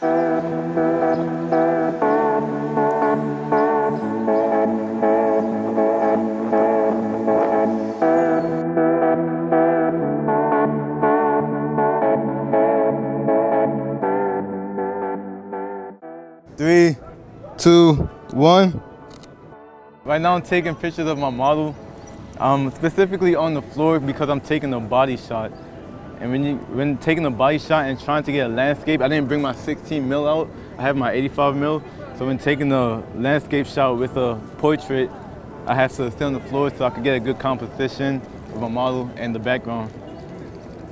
Three, two, one. Right now I'm taking pictures of my model, um, specifically on the floor because I'm taking a body shot. And when, you, when taking a body shot and trying to get a landscape, I didn't bring my 16 mil out. I have my 85 mil. So when taking a landscape shot with a portrait, I have to stay on the floor so I could get a good composition of my model and the background.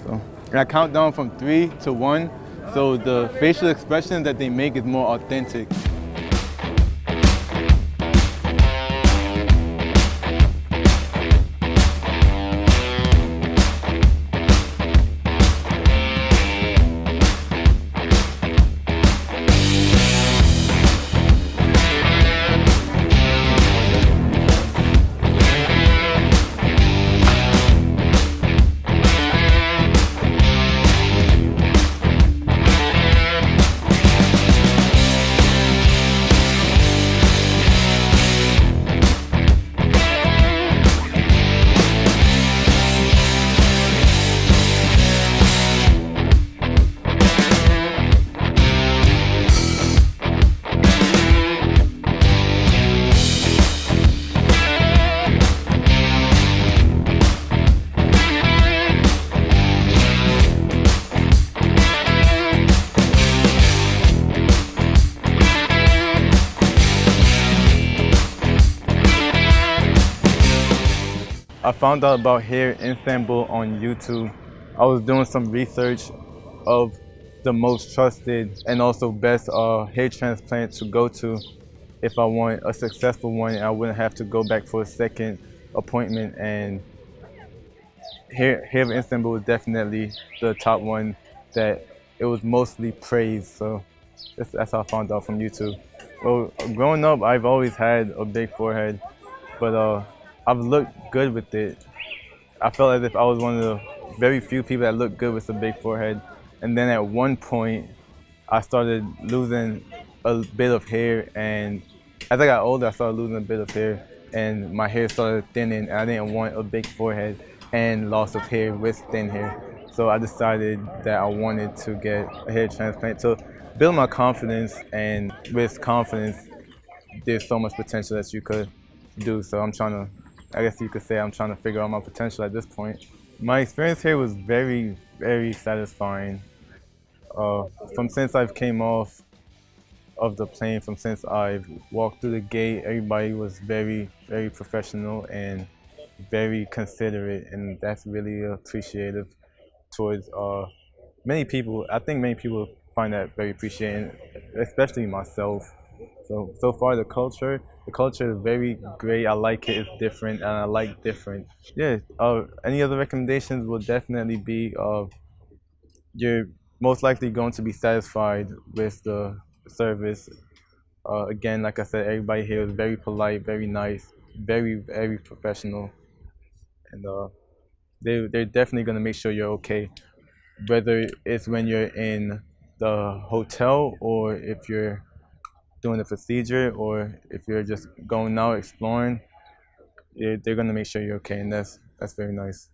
So, and I count down from three to one so the facial expression that they make is more authentic. I found out about Hair Istanbul on YouTube. I was doing some research of the most trusted and also best uh, hair transplant to go to if I want a successful one I wouldn't have to go back for a second appointment and Hair, Hair of Istanbul was definitely the top one that it was mostly praised so that's, that's how I found out from YouTube. Well, growing up I've always had a big forehead but uh, I've looked good with it. I felt as if I was one of the very few people that looked good with a big forehead. And then at one point, I started losing a bit of hair. And as I got older, I started losing a bit of hair. And my hair started thinning. And I didn't want a big forehead and loss of hair with thin hair. So I decided that I wanted to get a hair transplant to build my confidence. And with confidence, there's so much potential that you could do. So I'm trying to I guess you could say I'm trying to figure out my potential at this point. My experience here was very, very satisfying. Uh, from since I've came off of the plane, from since I've walked through the gate, everybody was very, very professional and very considerate, and that's really appreciative towards uh, many people. I think many people find that very appreciating, especially myself. So, so far the culture, the culture is very great. I like it, it's different, and I like different. Yeah, uh, any other recommendations will definitely be uh, you're most likely going to be satisfied with the service. Uh, again, like I said, everybody here is very polite, very nice, very, very professional. And uh, they, they're definitely going to make sure you're okay. Whether it's when you're in the hotel or if you're doing the procedure or if you're just going out exploring, they're going to make sure you're okay, and that's that's very nice.